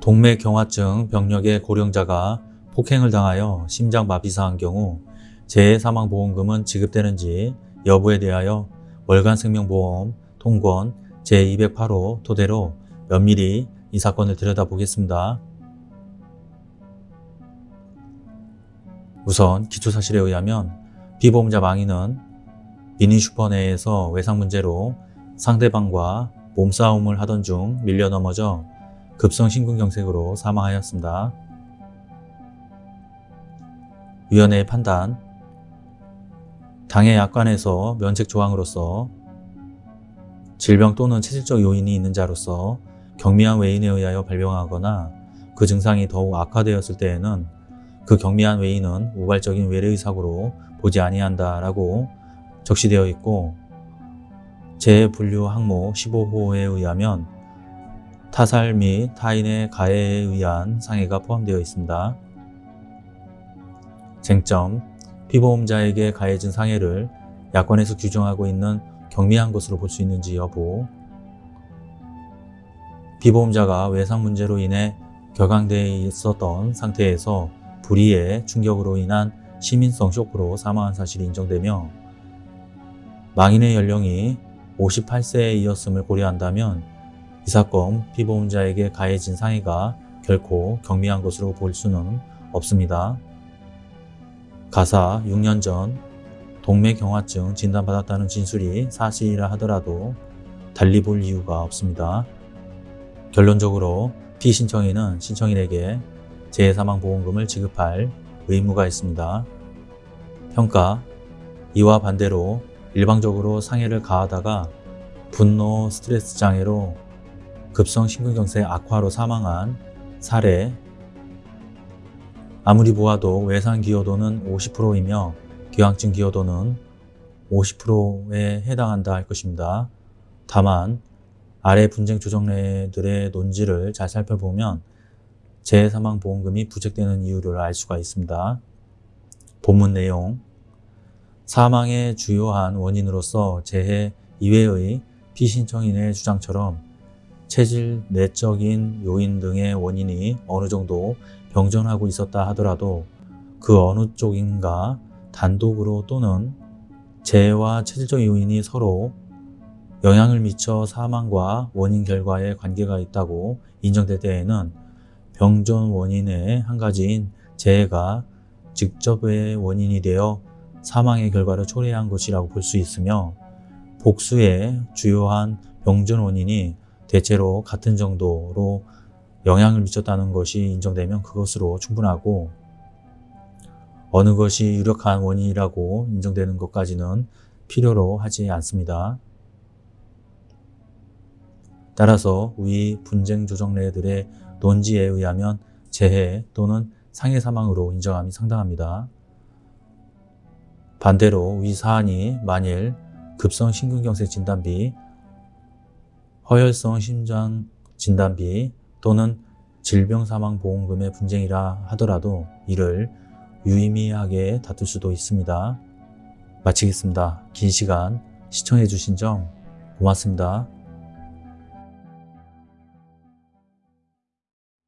동맥경화증 병력의 고령자가 폭행을 당하여 심장마비사한 경우 재해사망보험금은 지급되는지 여부에 대하여 월간생명보험 통권 제208호 토대로 면밀히 이 사건을 들여다보겠습니다. 우선 기초사실에 의하면 피보험자 망인은 미니슈퍼 내에서 외상 문제로 상대방과 몸싸움을 하던 중 밀려 넘어져 급성 심근경색으로 사망하였습니다. 위원회의 판단 당해 약관에서 면책 조항으로서 질병 또는 체질적 요인이 있는 자로서 경미한 외인에 의하여 발병하거나 그 증상이 더욱 악화되었을 때에는 그 경미한 외인은 우발적인 외래의 사고로 보지 아니한다라고 적시되어 있고 재분류 항목 15호에 의하면 타살 및 타인의 가해에 의한 상해가 포함되어 있습니다. 쟁점 피보험자에게 가해진 상해를 약관에서 규정하고 있는 경미한 것으로 볼 수 있는지 여부 피보험자가 외상 문제로 인해 격앙되어 있었던 상태에서 불의의 충격으로 인한 시민성 쇼크로 사망한 사실이 인정되며 망인의 연령이 58세이었음을 고려한다면 이 사건 피보험자에게 가해진 상해가 결코 경미한 것으로 볼 수는 없습니다. 가사 6년 전 동맥경화증 진단받았다는 진술이 사실이라 하더라도 달리 볼 이유가 없습니다. 결론적으로 피신청인은 신청인에게 재해사망보험금을 지급할 의무가 있습니다. 평가 이와 반대로 일방적으로 상해를 가하다가 분노 스트레스 장애로 급성 심근경색 악화로 사망한 사례 아무리 보아도 외상 기여도는 50%이며 기왕증 기여도는 50%에 해당한다 할 것입니다. 다만 아래 분쟁 조정례들의 논지를 잘 살펴보면 재해사망보험금이 부책되는 이유를 알 수가 있습니다. 본문 내용 사망의 주요한 원인으로서 재해 이외의 피신청인의 주장처럼 체질, 내적인 요인 등의 원인이 어느 정도 병존하고 있었다 하더라도 그 어느 쪽인가 단독으로 또는 재해와 체질적 요인이 서로 영향을 미쳐 사망과 원인 결과에 관계가 있다고 인정될 때에는 병존 원인의 한 가지인 재해가 직접의 원인이 되어 사망의 결과를 초래한 것이라고 볼 수 있으며 복수의 주요한 병존 원인이 대체로 같은 정도로 영향을 미쳤다는 것이 인정되면 그것으로 충분하고 어느 것이 유력한 원인이라고 인정되는 것까지는 필요로 하지 않습니다. 따라서 위 분쟁 조정례들의 논지에 의하면 재해 또는 상해 사망으로 인정함이 상당합니다. 반대로 위 사안이 만일 급성 심근경색 진단비, 허혈성 심장 진단비 또는 질병사망보험금의 분쟁이라 하더라도 이를 유의미하게 다툴 수도 있습니다. 마치겠습니다. 긴 시간 시청해 주신 점 고맙습니다.